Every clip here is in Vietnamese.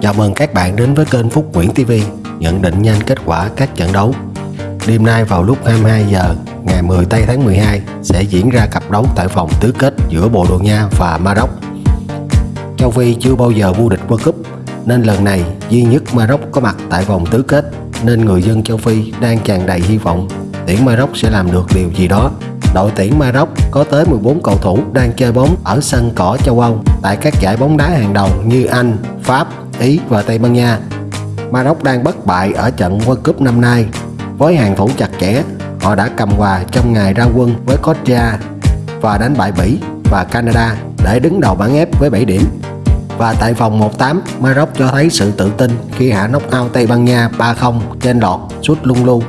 Chào mừng các bạn đến với kênh Phúc Nguyễn TV nhận định nhanh kết quả các trận đấu. Đêm nay vào lúc 22 giờ ngày 10 tây tháng 12 sẽ diễn ra cặp đấu tại vòng tứ kết giữa Bồ Đào Nha và Maroc. Châu Phi chưa bao giờ vô địch World Cup nên lần này duy nhất Maroc có mặt tại vòng tứ kết nên người dân châu Phi đang tràn đầy hy vọng tuyển Maroc sẽ làm được điều gì đó. Đội tuyển Maroc có tới 14 cầu thủ đang chơi bóng ở sân cỏ châu Âu tại các giải bóng đá hàng đầu như Anh, Pháp, Ý và Tây Ban Nha. Maroc đang bất bại ở trận World Cup năm nay. Với hàng thủ chặt chẽ, họ đã cầm hòa trong ngày ra quân với costa và đánh bại Bỉ và Canada để đứng đầu bảng F với 7 điểm. Và tại vòng 1-8, Maroc cho thấy sự tự tin khi hạ nóc ao Tây Ban Nha 3-0 trên lọt sút lung lu,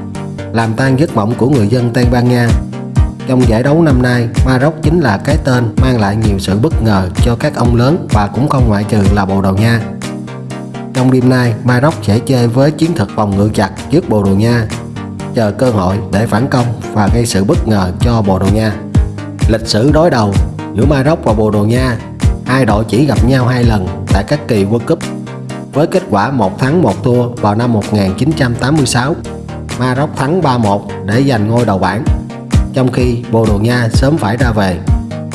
làm tan giấc mộng của người dân Tây Ban Nha. Trong giải đấu năm nay, Maroc chính là cái tên mang lại nhiều sự bất ngờ cho các ông lớn và cũng không ngoại trừ là Bồ Đào Nha. Trong đêm nay, Maroc sẽ chơi với chiến thuật phòng ngự chặt trước Bồ Đào Nha, chờ cơ hội để phản công và gây sự bất ngờ cho Bồ Đào Nha. Lịch sử đối đầu giữa Maroc và Bồ Đào Nha, hai đội chỉ gặp nhau hai lần tại các kỳ World Cup với kết quả một thắng một thua vào năm 1986. Maroc thắng 3-1 để giành ngôi đầu bảng, trong khi Bồ Đào Nha sớm phải ra về.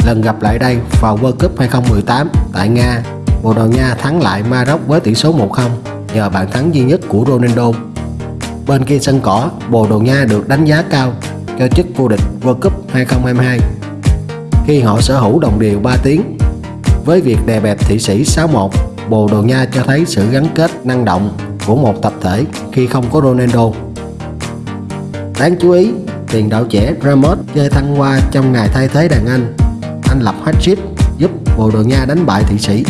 Lần gặp lại đây vào World Cup 2018 tại Nga Bồ Đào Nha thắng lại Maroc với tỷ số 1-0 nhờ bàn thắng duy nhất của Ronaldo. Bên kia sân cỏ, Bồ Đào Nha được đánh giá cao cho chức vô địch World Cup 2022 khi họ sở hữu đồng điều 3 tiếng. Với việc đè bẹp Thụy Sĩ 6-1, Bồ Đào Nha cho thấy sự gắn kết năng động của một tập thể khi không có Ronaldo. Đáng chú ý, tiền đạo trẻ Ramos chơi thăng hoa trong ngày thay thế đàn Anh. Anh lập hat-trick giúp Bồ Đào Nha đánh bại Thụy Sĩ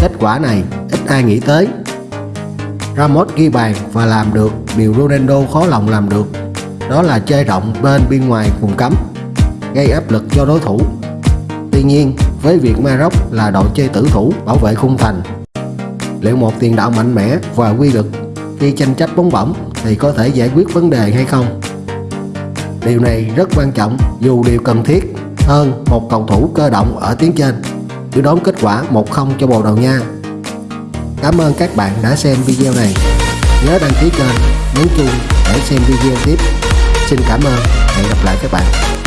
Kết quả này ít ai nghĩ tới. Ramos ghi bàn và làm được điều Ronaldo khó lòng làm được, đó là chơi rộng bên bên ngoài vùng cấm, gây áp lực cho đối thủ. Tuy nhiên, với việc Maroc là đội chơi tử thủ bảo vệ khung thành, liệu một tiền đạo mạnh mẽ và quy lực khi tranh chấp bóng bổng thì có thể giải quyết vấn đề hay không? Điều này rất quan trọng dù điều cần thiết hơn một cầu thủ cơ động ở tiếng trên đưa đoán kết quả 1-0 cho Bồ Đào Nha. Cảm ơn các bạn đã xem video này. Nhớ đăng ký kênh, nhấn chuông để xem video tiếp. Xin cảm ơn, hẹn gặp lại các bạn.